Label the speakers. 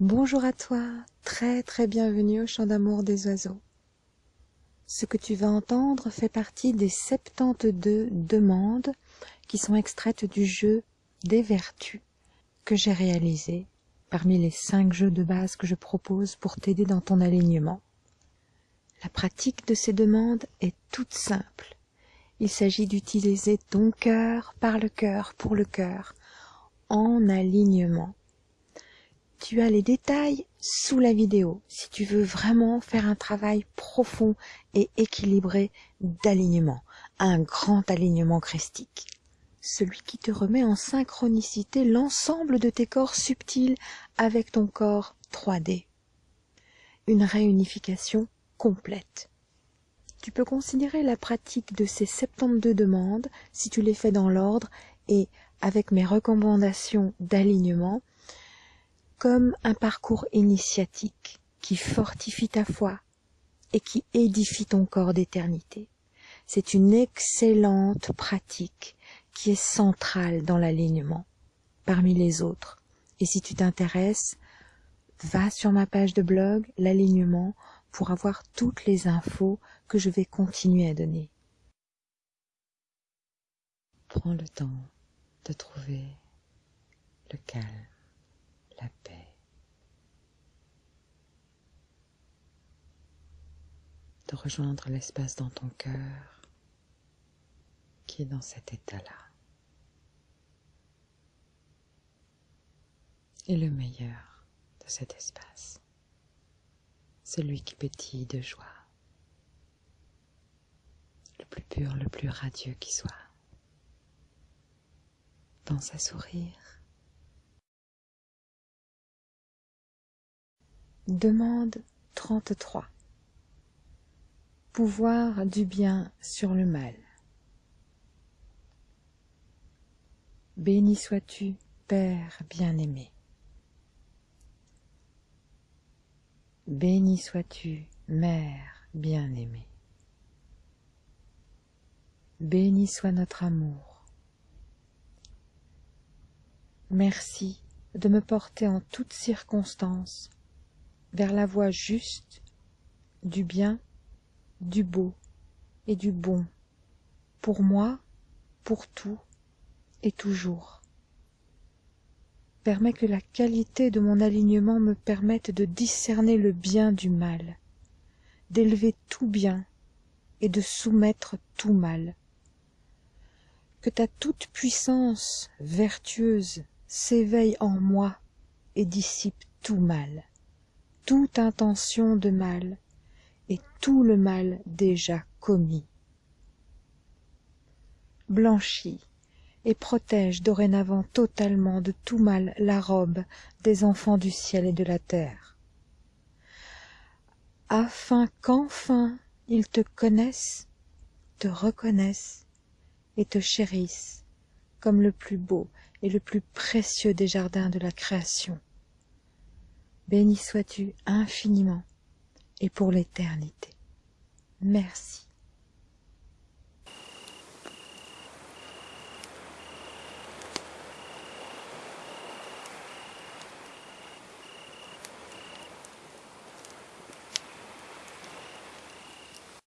Speaker 1: Bonjour à toi, très très bienvenue au chant d'amour des oiseaux. Ce que tu vas entendre fait partie des 72 demandes qui sont extraites du jeu des vertus que j'ai réalisé parmi les 5 jeux de base que je propose pour t'aider dans ton alignement. La pratique de ces demandes est toute simple. Il s'agit d'utiliser ton cœur par le cœur pour le cœur en alignement tu as les détails sous la vidéo si tu veux vraiment faire un travail profond et équilibré d'alignement, un grand alignement christique. Celui qui te remet en synchronicité l'ensemble de tes corps subtils avec ton corps 3D. Une réunification complète. Tu peux considérer la pratique de ces 72 demandes, si tu les fais dans l'ordre et avec mes recommandations d'alignement, comme un parcours initiatique qui fortifie ta foi et qui édifie ton corps d'éternité. C'est une excellente pratique qui est centrale dans l'alignement parmi les autres. Et si tu t'intéresses, va sur ma page de blog, l'alignement, pour avoir toutes les infos que je vais continuer à donner. Prends le temps de trouver le calme la paix. Rejoindre l'espace dans ton cœur qui est dans cet état-là. Et le meilleur de cet espace, celui qui pétille de joie, le plus pur, le plus radieux qui soit. Pense à sourire Demande 33 Pouvoir du bien sur le mal. Béni sois-tu, Père bien-aimé. Béni sois-tu, Mère bien-aimée. Béni soit notre amour. Merci de me porter en toutes circonstances vers la voie juste du bien, du beau et du bon, pour moi, pour tout et toujours. Permets que la qualité de mon alignement me permette de discerner le bien du mal, d'élever tout bien et de soumettre tout mal. Que ta toute puissance vertueuse s'éveille en moi et dissipe tout mal toute intention de mal et tout le mal déjà commis. Blanchis et protège dorénavant totalement de tout mal la robe des enfants du ciel et de la terre, afin qu'enfin ils te connaissent, te reconnaissent et te chérissent comme le plus beau et le plus précieux des jardins de la création. Béni sois-tu infiniment et pour l'éternité. Merci.